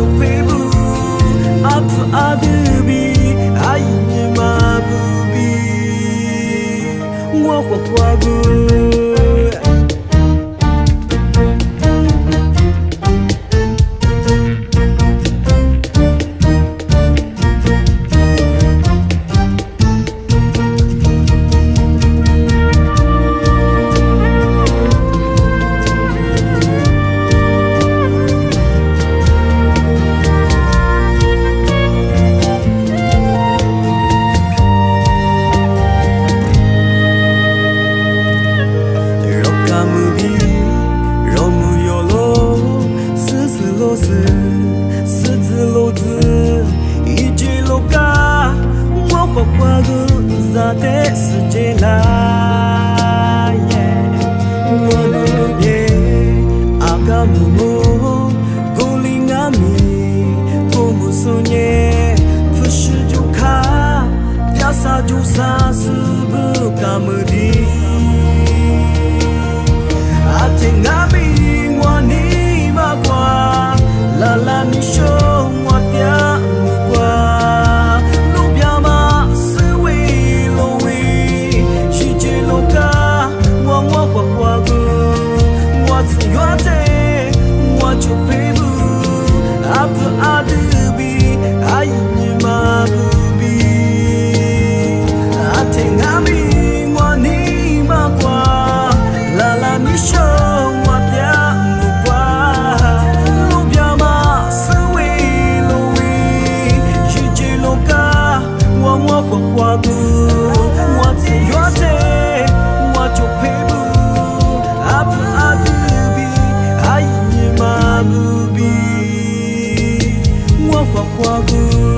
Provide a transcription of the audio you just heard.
şüphemi At adımı aynı mabubi Wa wa wa காமதீ kwa kwagu